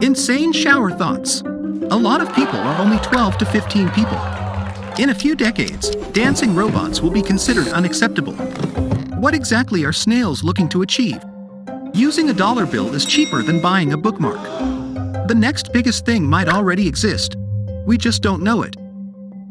Insane shower thoughts. A lot of people are only 12 to 15 people. In a few decades, dancing robots will be considered unacceptable. What exactly are snails looking to achieve? Using a dollar bill is cheaper than buying a bookmark. The next biggest thing might already exist. We just don't know it.